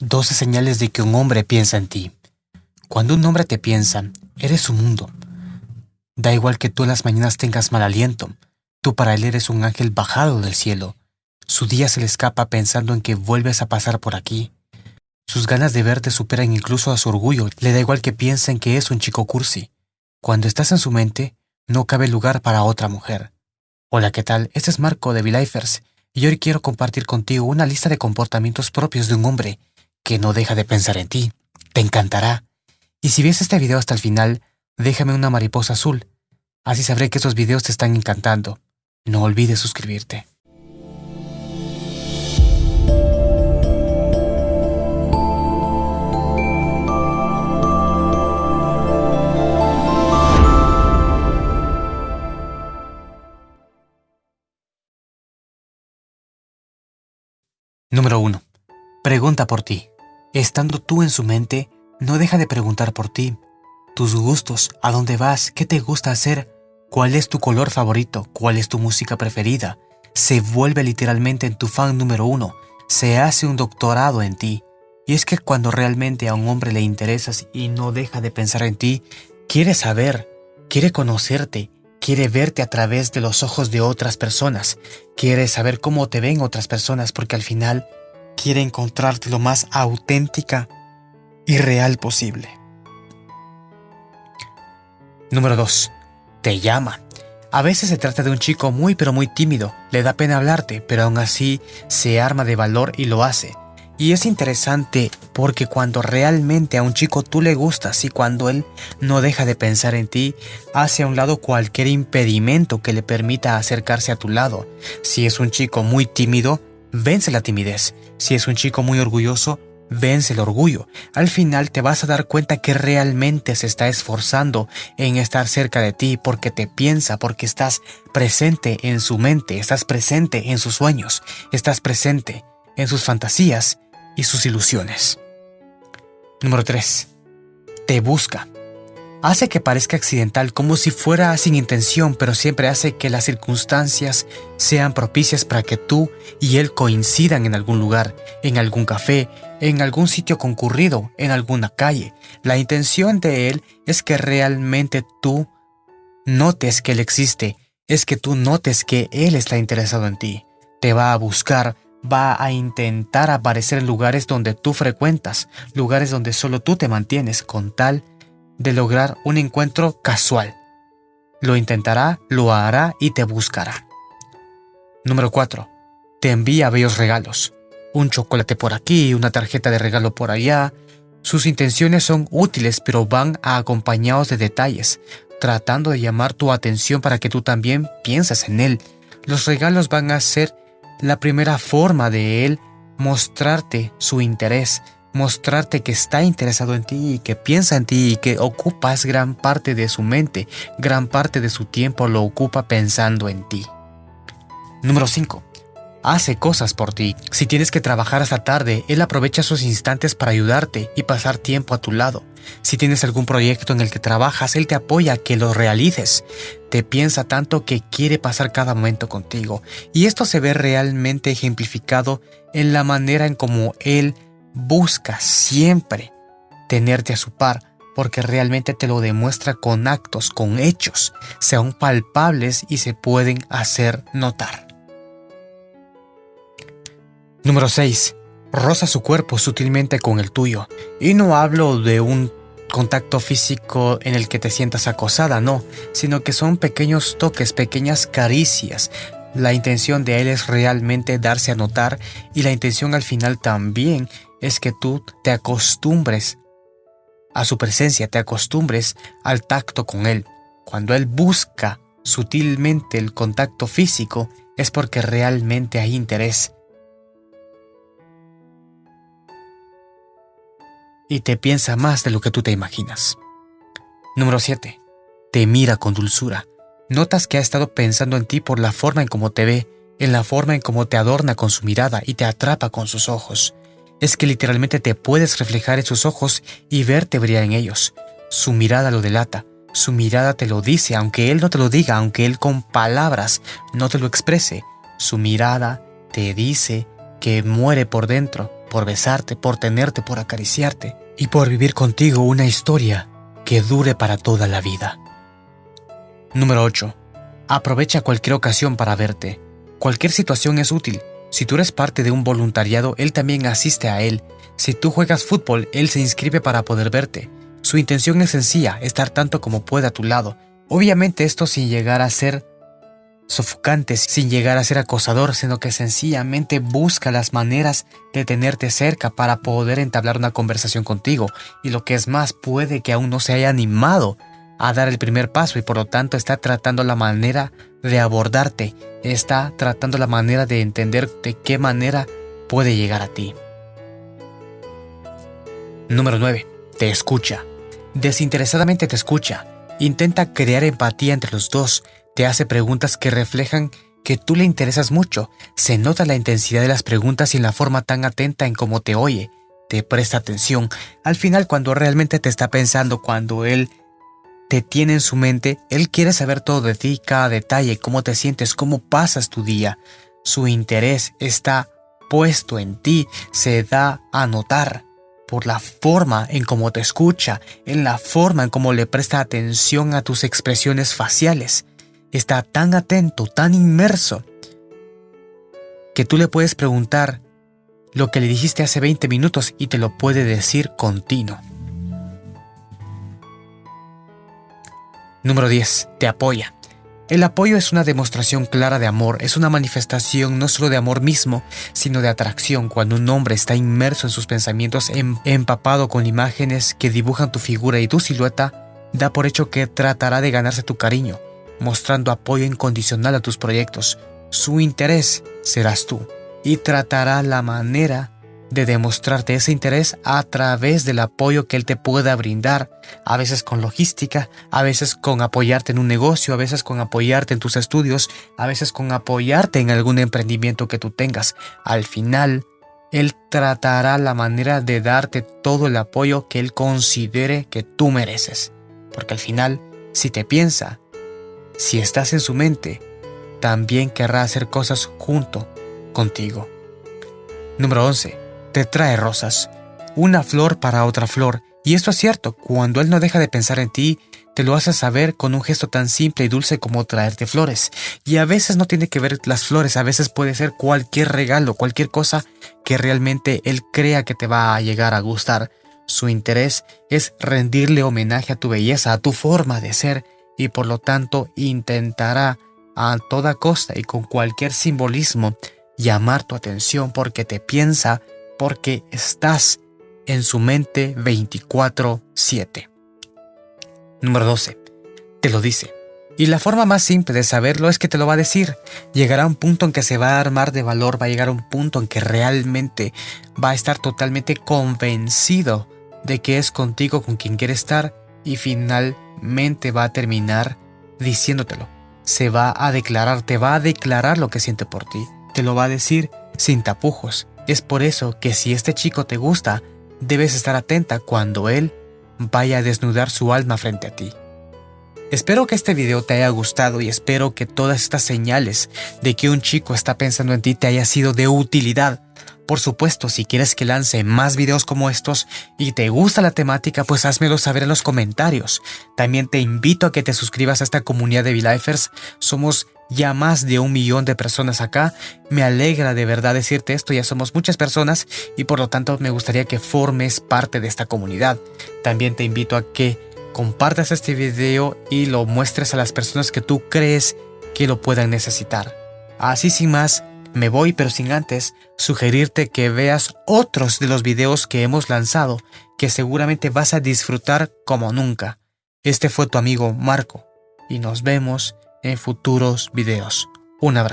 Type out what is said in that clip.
12 señales de que un hombre piensa en ti. Cuando un hombre te piensa, eres su mundo. Da igual que tú en las mañanas tengas mal aliento, tú para él eres un ángel bajado del cielo. Su día se le escapa pensando en que vuelves a pasar por aquí. Sus ganas de verte superan incluso a su orgullo. Le da igual que piensen que es un chico cursi. Cuando estás en su mente, no cabe lugar para otra mujer. Hola, ¿qué tal? Este es Marco de V-Lifers y hoy quiero compartir contigo una lista de comportamientos propios de un hombre que no deja de pensar en ti. Te encantará. Y si ves este video hasta el final, déjame una mariposa azul. Así sabré que esos videos te están encantando. No olvides suscribirte. Número 1. Pregunta por ti. Estando tú en su mente, no deja de preguntar por ti. Tus gustos, a dónde vas, qué te gusta hacer, cuál es tu color favorito, cuál es tu música preferida. Se vuelve literalmente en tu fan número uno. Se hace un doctorado en ti. Y es que cuando realmente a un hombre le interesas y no deja de pensar en ti, quiere saber, quiere conocerte, quiere verte a través de los ojos de otras personas, quiere saber cómo te ven otras personas porque al final quiere encontrarte lo más auténtica y real posible. Número 2. Te llama. A veces se trata de un chico muy pero muy tímido, le da pena hablarte, pero aún así se arma de valor y lo hace. Y es interesante porque cuando realmente a un chico tú le gustas y cuando él no deja de pensar en ti, hace a un lado cualquier impedimento que le permita acercarse a tu lado. Si es un chico muy tímido, vence la timidez. Si es un chico muy orgulloso, vence el orgullo. Al final te vas a dar cuenta que realmente se está esforzando en estar cerca de ti porque te piensa, porque estás presente en su mente, estás presente en sus sueños, estás presente en sus fantasías y sus ilusiones. Número 3. Te busca. Hace que parezca accidental como si fuera sin intención, pero siempre hace que las circunstancias sean propicias para que tú y él coincidan en algún lugar, en algún café, en algún sitio concurrido, en alguna calle. La intención de él es que realmente tú notes que él existe, es que tú notes que él está interesado en ti. Te va a buscar, va a intentar aparecer en lugares donde tú frecuentas, lugares donde solo tú te mantienes con tal de lograr un encuentro casual. Lo intentará, lo hará y te buscará. Número 4. Te envía bellos regalos. Un chocolate por aquí, una tarjeta de regalo por allá. Sus intenciones son útiles pero van acompañados de detalles, tratando de llamar tu atención para que tú también pienses en él. Los regalos van a ser la primera forma de él mostrarte su interés, mostrarte que está interesado en ti y que piensa en ti y que ocupas gran parte de su mente, gran parte de su tiempo lo ocupa pensando en ti. Número 5 hace cosas por ti. Si tienes que trabajar hasta tarde, Él aprovecha sus instantes para ayudarte y pasar tiempo a tu lado. Si tienes algún proyecto en el que trabajas, Él te apoya que lo realices. Te piensa tanto que quiere pasar cada momento contigo. Y esto se ve realmente ejemplificado en la manera en cómo Él busca siempre tenerte a su par, porque realmente te lo demuestra con actos, con hechos, sean palpables y se pueden hacer notar. Número 6. Roza su cuerpo sutilmente con el tuyo. Y no hablo de un contacto físico en el que te sientas acosada, no, sino que son pequeños toques, pequeñas caricias. La intención de él es realmente darse a notar y la intención al final también es que tú te acostumbres a su presencia, te acostumbres al tacto con él. Cuando él busca sutilmente el contacto físico es porque realmente hay interés. y te piensa más de lo que tú te imaginas. Número 7. Te mira con dulzura. Notas que ha estado pensando en ti por la forma en cómo te ve, en la forma en cómo te adorna con su mirada y te atrapa con sus ojos. Es que literalmente te puedes reflejar en sus ojos y verte brillar en ellos. Su mirada lo delata, su mirada te lo dice, aunque él no te lo diga, aunque él con palabras no te lo exprese. Su mirada te dice que muere por dentro por besarte, por tenerte, por acariciarte y por vivir contigo una historia que dure para toda la vida. Número 8. Aprovecha cualquier ocasión para verte. Cualquier situación es útil. Si tú eres parte de un voluntariado, él también asiste a él. Si tú juegas fútbol, él se inscribe para poder verte. Su intención es sencilla, estar tanto como pueda a tu lado. Obviamente esto sin llegar a ser sofocante, sin llegar a ser acosador, sino que sencillamente busca las maneras de tenerte cerca para poder entablar una conversación contigo. Y lo que es más, puede que aún no se haya animado a dar el primer paso y por lo tanto está tratando la manera de abordarte, está tratando la manera de entender de qué manera puede llegar a ti. Número 9. Te escucha. Desinteresadamente te escucha. Intenta crear empatía entre los dos. Te hace preguntas que reflejan que tú le interesas mucho. Se nota la intensidad de las preguntas y en la forma tan atenta en cómo te oye. Te presta atención. Al final, cuando realmente te está pensando, cuando él te tiene en su mente, él quiere saber todo de ti, cada detalle, cómo te sientes, cómo pasas tu día. Su interés está puesto en ti, se da a notar por la forma en cómo te escucha, en la forma en cómo le presta atención a tus expresiones faciales. Está tan atento, tan inmerso, que tú le puedes preguntar lo que le dijiste hace 20 minutos y te lo puede decir continuo. Número 10. Te apoya. El apoyo es una demostración clara de amor, es una manifestación no solo de amor mismo, sino de atracción cuando un hombre está inmerso en sus pensamientos, em, empapado con imágenes que dibujan tu figura y tu silueta, da por hecho que tratará de ganarse tu cariño, mostrando apoyo incondicional a tus proyectos. Su interés serás tú y tratará la manera de demostrarte ese interés a través del apoyo que él te pueda brindar, a veces con logística, a veces con apoyarte en un negocio, a veces con apoyarte en tus estudios, a veces con apoyarte en algún emprendimiento que tú tengas. Al final, él tratará la manera de darte todo el apoyo que él considere que tú mereces. Porque al final, si te piensa, si estás en su mente, también querrá hacer cosas junto contigo. Número 11 te trae rosas, una flor para otra flor, y esto es cierto, cuando él no deja de pensar en ti, te lo hace saber con un gesto tan simple y dulce como traerte flores. Y a veces no tiene que ver las flores, a veces puede ser cualquier regalo, cualquier cosa que realmente él crea que te va a llegar a gustar. Su interés es rendirle homenaje a tu belleza, a tu forma de ser, y por lo tanto intentará a toda costa y con cualquier simbolismo llamar tu atención porque te piensa porque estás en su mente 24/7. Número 12. Te lo dice. Y la forma más simple de saberlo es que te lo va a decir. Llegará un punto en que se va a armar de valor, va a llegar un punto en que realmente va a estar totalmente convencido de que es contigo con quien quiere estar y finalmente va a terminar diciéndotelo. Se va a declarar, te va a declarar lo que siente por ti. Te lo va a decir sin tapujos, es por eso que si este chico te gusta, debes estar atenta cuando él vaya a desnudar su alma frente a ti. Espero que este video te haya gustado y espero que todas estas señales de que un chico está pensando en ti te haya sido de utilidad. Por supuesto, si quieres que lance más videos como estos y te gusta la temática, pues házmelo saber en los comentarios. También te invito a que te suscribas a esta comunidad de V-Lifers. Somos ya más de un millón de personas acá. Me alegra de verdad decirte esto, ya somos muchas personas y por lo tanto me gustaría que formes parte de esta comunidad. También te invito a que compartas este video y lo muestres a las personas que tú crees que lo puedan necesitar. Así sin más, me voy, pero sin antes sugerirte que veas otros de los videos que hemos lanzado, que seguramente vas a disfrutar como nunca. Este fue tu amigo Marco, y nos vemos en futuros videos. Un abrazo.